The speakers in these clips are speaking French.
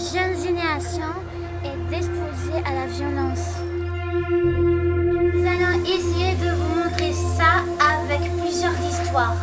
génération est disposée à la violence. Nous allons essayer de vous montrer ça avec plusieurs histoires.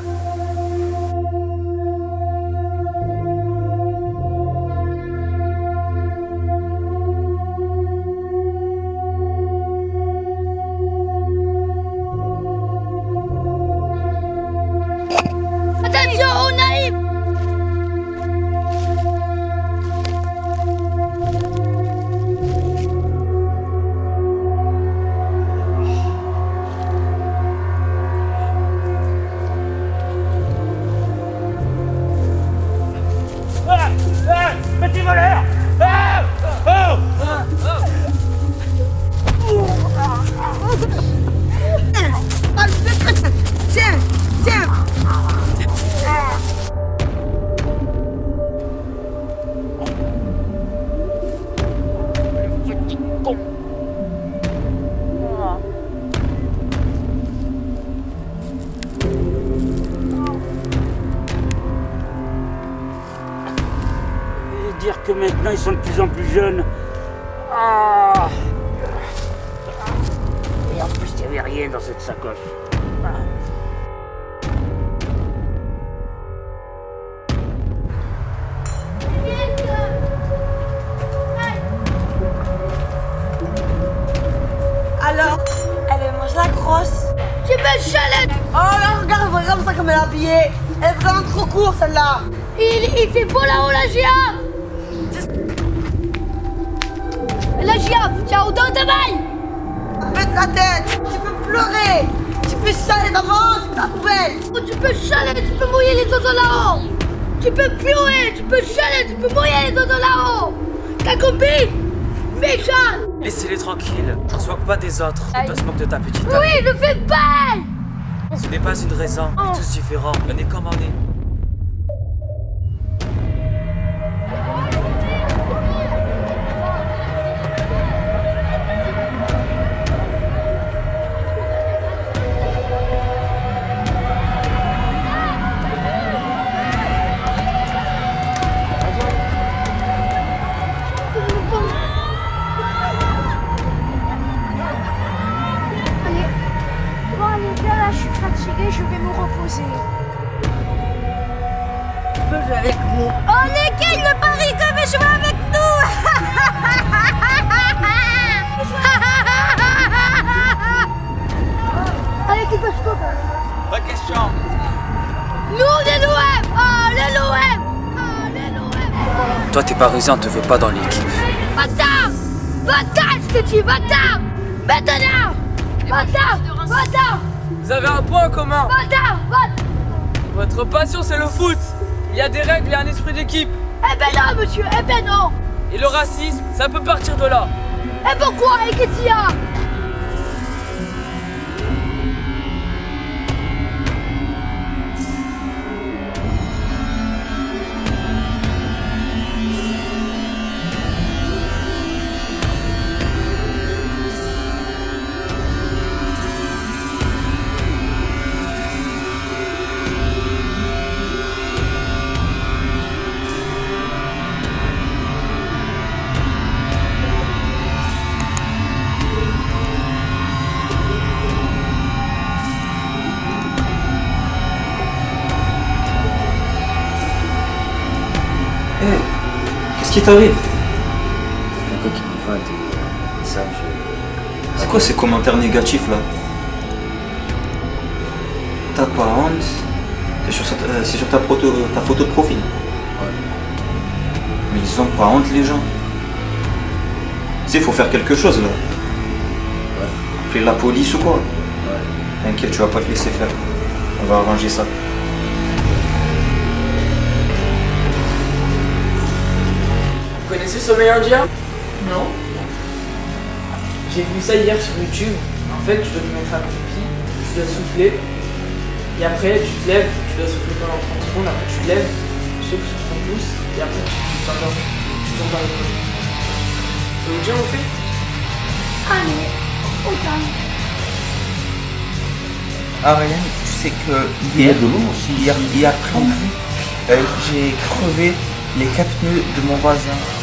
Dire que maintenant ils sont de plus en plus jeunes. Ah Et en plus, il n'y avait rien dans cette sacoche. Ah. Alors, elle mange la crosse. Tu me chalette Oh là, regarde, regarde ça comme elle est habillée. Elle est vraiment trop court celle-là. il, il fait beau là-haut la girafe La girafe, tu as autant de mailles Mets la tête. Tu peux pleurer. Tu peux saler maman, c'est ta poubelle. Oh, Tu peux chaler, tu peux mouiller les dodos là-haut Tu peux pleurer, tu peux chaler, tu peux mouiller les dodos là-haut T'as compris Méchant Laissez-les tranquilles, on se moque pas des autres. On se moque de ta petite. Oui, ne fais pas Ce n'est pas une raison, on est tous différents. On est comme on est. avec nous. Oh, lesquels le Paris que veut jouer avec nous. Allez, tu peux se Pas question. Nous, les l'OM Oh, les l'OM Oh, les l'OM Toi, t'es parisien, on te veut pas dans l'équipe. Bâtard Bâtard, je te dis, bâtard Maintenant Bâtard Bâtard Vous avez un point en commun. Bâtard Bâtard Votre passion, c'est le foot. Il y a des règles et un esprit d'équipe. Eh ben non, monsieur, eh ben non Et le racisme, ça peut partir de là. Eh pourquoi Et qu'est-ce qu'il y a? Qui t'arrive qui me voit, et ça, je. C'est quoi ces commentaires négatifs là T'as pas honte C'est sur, euh, sur ta, proto- ta photo de profil. Mais ils ont pas honte les gens. Tu sais, faut faire quelque chose là. Appeler la police ou quoi T'inquiète, tu vas pas te laisser faire. On va arranger ça. Vous connaissez Sommeil Indien Non. J'ai vu ça hier sur YouTube. En fait, tu dois te mettre accroupi, tu dois souffler. Et après, tu te lèves, tu dois souffler pendant 30 secondes. Après, tu te lèves, tu souffles sur ton pouce. Et après, tu t'endors. Tu tombes dans le dos. Ça vous dit, on fait? Allez, autant. Ariane, tu sais que hier, hier, hier après-midi, euh, j'ai crevé les quatre pneus de mon voisin.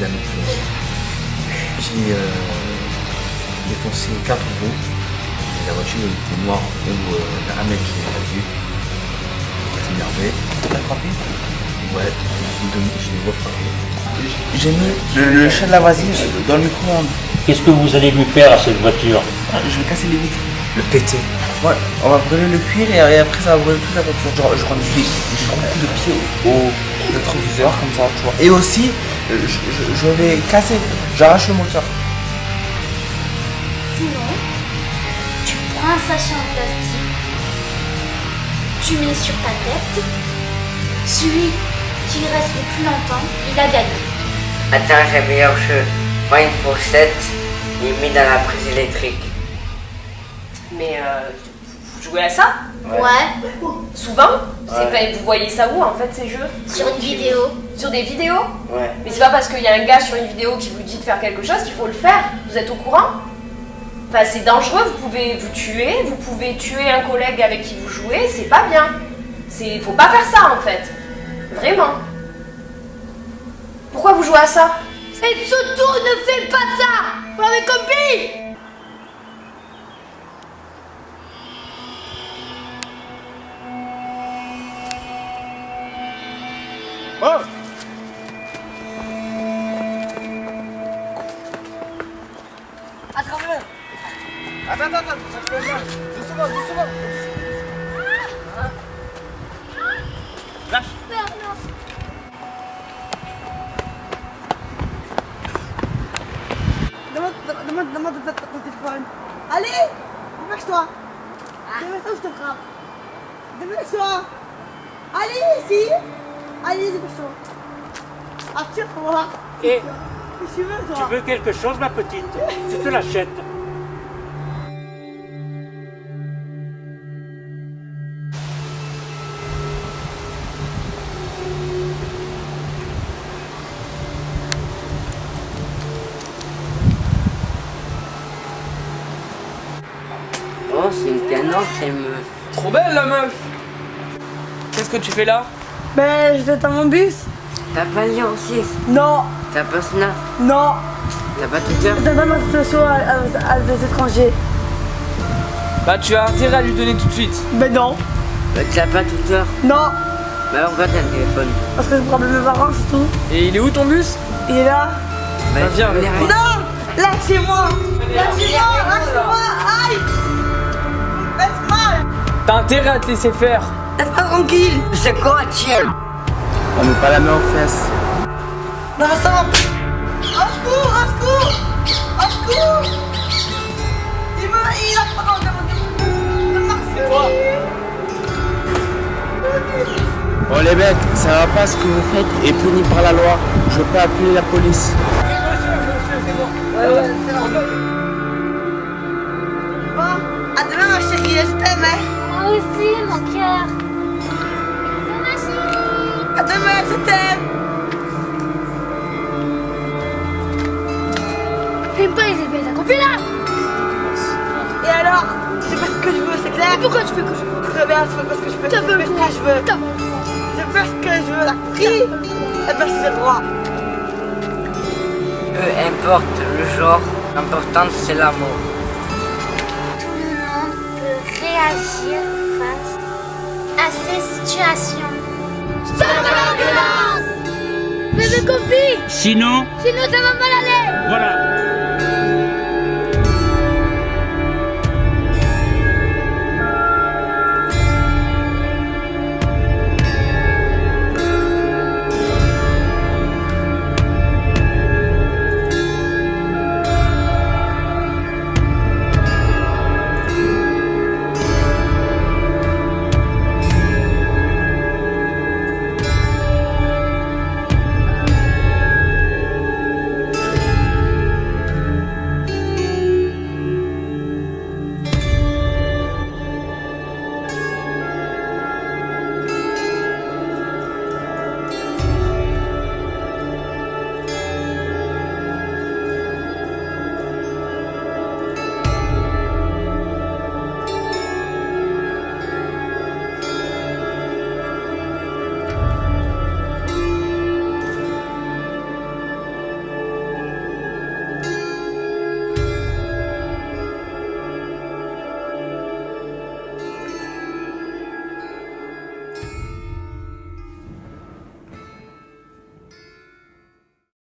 La même chose. J'ai euh, défoncé 4 roues. Et la voiture était noire où euh, un mec qui l'a vu. Il énervé. T'as frappé? Ouais, je l'ai refrappé. J'ai mis le, le chat de la voisine dans le micro-ondes. Qu'est-ce que vous allez lui faire à cette voiture? Je vais casser les vitres. Le péter. Ouais, on va brûler le cuir et, après ça va brûler toute la voiture. Genre, je rentre des je rentre un coup de pied au, rétroviseur comme ça, tu vois. Et aussi, euh, je, je- je vais casser, j'arrache le moteur. Sinon, tu prends un sachet en plastique, tu mets sur ta tête, celui qui reste le plus longtemps, il a gagné. Attends, j'ai meilleur jeu. Prends une fourchette et mets dans la prise électrique. Mais euh, vous jouez à ça Ouais, Souvent pas- Vous voyez ça où en fait ces jeux sur une vidéo. Sur des vidéos Ouais. Mais c'est pas parce qu'il y a un gars sur une vidéo qui vous dit de faire quelque chose qu'il faut le faire. Vous êtes au courant Enfin, c'est dangereux, vous pouvez vous tuer, vous pouvez tuer un collègue avec qui vous jouez, c'est pas bien. C'est, faut pas faire ça en fait. Vraiment. Pourquoi vous jouez à ça? Et surtout, ne fais pas ça Vous m'avez compris? Attrape-le Attends, attends, attends, ça te fait mal. Doucement, doucement. Lâche. Demande, demande, demande ton ton téléphone. Allez Dépêche-toi Dépêche-toi, je te frappe. Dépêche-toi Allez, ici Allez, dépêche-toi Attire pour voir. Et tu veux, tu veux quelque chose, ma petite? Tu te l'achètes. Oh, c'est une canard, c'est meuf. Trop belle la meuf Qu'est-ce que tu fais là? Ben, je dans mon bus. T'as pas lien aussi Non, T'as pas Snap non. T'as pas Twitter Je donne pas ma situation à, à- à des étrangers. Bah tu as intérêt à lui donner tout de suite. Ben non, Bah, T'as pas Twitter non. Bah pourquoi t'as le téléphone Parce que je prends mes parents, c'est tout. Et il est où ton bus? Il est là. Bah viens, voulais viens. rien. Non Lâchez-moi Lâchez-moi Lâchez-moi Aïe faites mal T'as intérêt à te laisser faire. Laisse-moi tranquille? C'est quoi, tiens? On met pas la main aux fesses. Non ça va Au secours Au secours. Au secours. Il me... Il a pas dans le... Le Marseille Bon les mecs, ça va pas ce que vous faites est puni par la loi. Je peux appeler la police. Bon, à demain ma chérie, je t'aime hein. Moi aussi, mon cœur. À demain, je t'aime. J'aime pas les épées, t'as compris là. Et alors Je fais ce que je veux, c'est clair? Pourquoi tu fais que je veux? Très bien, je fais ce que je veux, je fais ce que droit je veux. Je fais ce que je veux, la compris Eh ben, droit Peu importe le genre, l'important c'est l'amour. Tout le monde peut réagir face à ces situations? Sinon, Sinon ça va mal aller voilà.